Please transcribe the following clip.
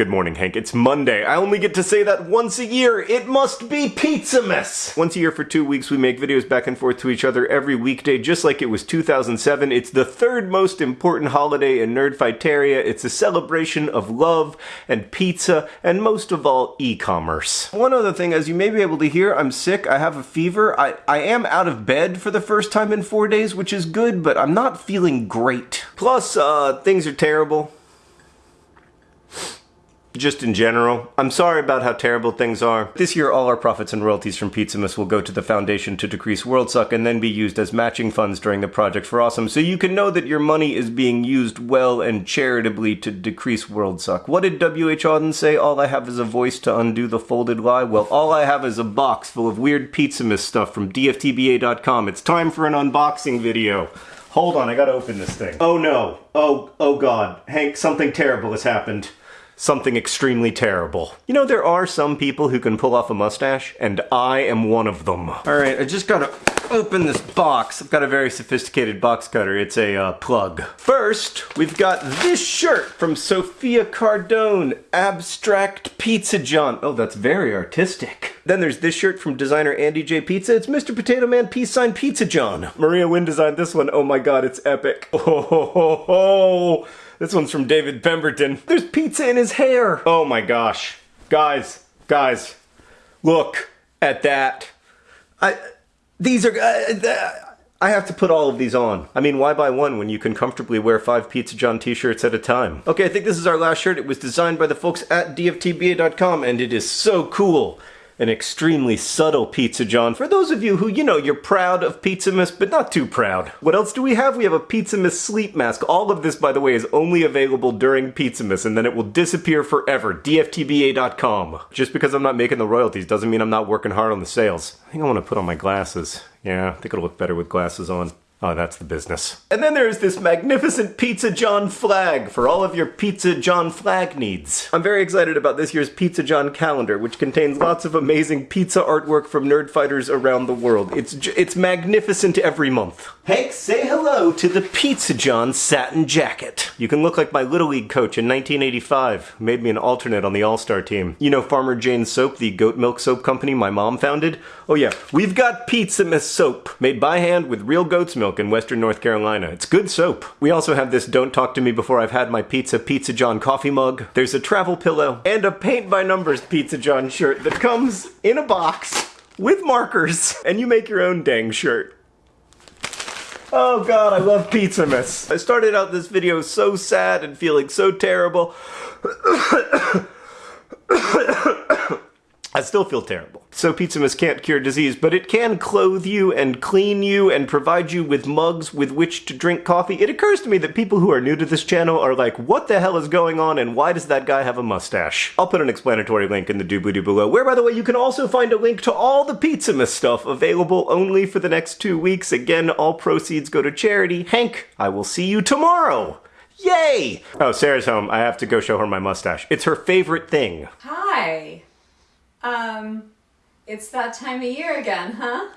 Good morning, Hank. It's Monday. I only get to say that once a year. It must be Pizzamas! Once a year for two weeks, we make videos back and forth to each other every weekday, just like it was 2007. It's the third most important holiday in Nerdfighteria. It's a celebration of love and pizza, and most of all, e-commerce. One other thing, as you may be able to hear, I'm sick. I have a fever. I, I am out of bed for the first time in four days, which is good, but I'm not feeling great. Plus, uh, things are terrible just in general. I'm sorry about how terrible things are. This year, all our profits and royalties from Pizzamas will go to the Foundation to Decrease Worldsuck and then be used as matching funds during the Project for Awesome, so you can know that your money is being used well and charitably to decrease Worldsuck. What did W.H. Auden say? All I have is a voice to undo the folded lie? Well, all I have is a box full of weird Pizzamas stuff from DFTBA.com. It's time for an unboxing video. Hold on, I gotta open this thing. Oh no. Oh, oh god. Hank, something terrible has happened something extremely terrible. You know, there are some people who can pull off a mustache, and I am one of them. Alright, I just gotta open this box. I've got a very sophisticated box cutter. It's a uh, plug. First, we've got this shirt from Sophia Cardone, Abstract Pizza John. Oh, that's very artistic. Then there's this shirt from designer Andy J. Pizza. It's Mr. Potato Man Peace Sign Pizza John. Maria Wynn designed this one. Oh my god, it's epic. Oh, ho, ho, ho. This one's from David Pemberton. There's pizza in his hair. Oh my gosh. Guys, guys, look at that. I, these are, uh, I have to put all of these on. I mean, why buy one when you can comfortably wear five Pizza John t-shirts at a time? Okay, I think this is our last shirt. It was designed by the folks at dftba.com and it is so cool an extremely subtle Pizza John. For those of you who, you know, you're proud of Pizzamas, but not too proud. What else do we have? We have a Pizzamas sleep mask. All of this, by the way, is only available during Pizzamas, and then it will disappear forever. DFTBA.com. Just because I'm not making the royalties doesn't mean I'm not working hard on the sales. I think I want to put on my glasses. Yeah, I think it'll look better with glasses on. Oh, that's the business. And then there's this magnificent Pizza John flag for all of your Pizza John flag needs. I'm very excited about this year's Pizza John calendar, which contains lots of amazing pizza artwork from nerdfighters around the world. It's it's magnificent every month. Hank, say hello to the Pizza John satin jacket. You can look like my Little League coach in 1985. Made me an alternate on the All-Star team. You know Farmer Jane's Soap, the goat milk soap company my mom founded? Oh yeah, we've got Pizza Pizzamas soap, made by hand with real goat's milk in western North Carolina. It's good soap. We also have this Don't Talk to Me Before I've Had My Pizza Pizza John coffee mug. There's a travel pillow and a paint by numbers Pizza John shirt that comes in a box with markers. And you make your own dang shirt. Oh god, I love Pizza Pizzamas. I started out this video so sad and feeling so terrible. I still feel terrible. So Pizzamas can't cure disease, but it can clothe you and clean you and provide you with mugs with which to drink coffee. It occurs to me that people who are new to this channel are like, what the hell is going on and why does that guy have a mustache? I'll put an explanatory link in the doobly-doo below, where by the way you can also find a link to all the Pizzamas stuff available only for the next two weeks. Again, all proceeds go to charity. Hank, I will see you tomorrow! Yay! Oh, Sarah's home. I have to go show her my mustache. It's her favorite thing. Hi. Um, it's that time of year again, huh?